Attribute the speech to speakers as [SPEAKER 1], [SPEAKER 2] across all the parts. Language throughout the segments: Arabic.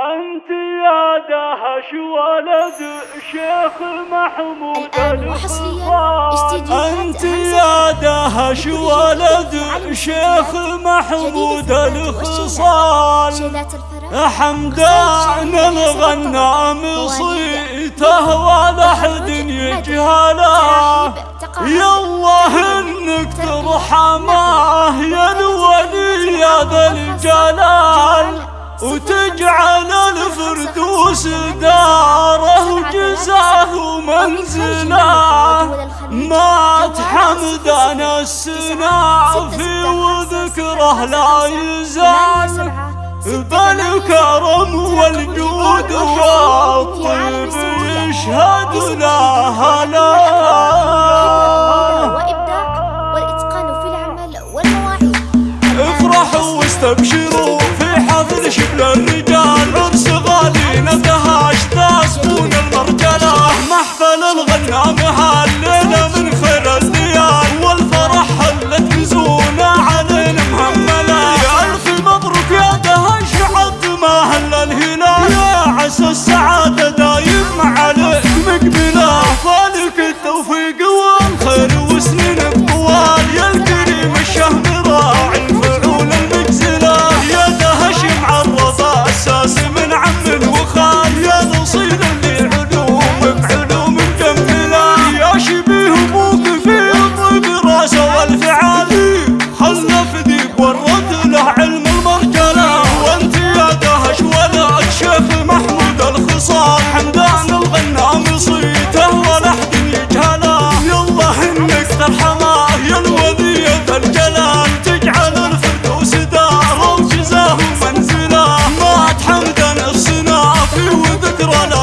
[SPEAKER 1] أنت يا دهش ولد شيخ محمود أنت يا دهش ولد شيخ محمود الخصال. حمدان الغنام صيته ولا حد يجهله يا الله إنك ترحمه يا الولي يا ذا الجلال. وتجعل الفردوس داره وجزاه منزله. مات حمدان السنافي وذكره لا يزال. بالكرم والجود والطيب يشهد لا. افرحوا واستبشروا حفل شبل الرجال عرس غالي ندهاش تاسبون المرجلة. محفل الغنام هالليله من خير الليال والفرح حلت نزونا علينا مهمله يا ألف مبروك يا دهش عد ما هل الهلال. يا عسى السعادة دايم عليك. مقبلة فالك التوفيق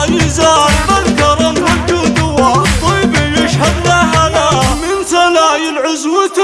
[SPEAKER 1] يزال بالكرم والجود والطيب يشهد له لا من سلايل عزوة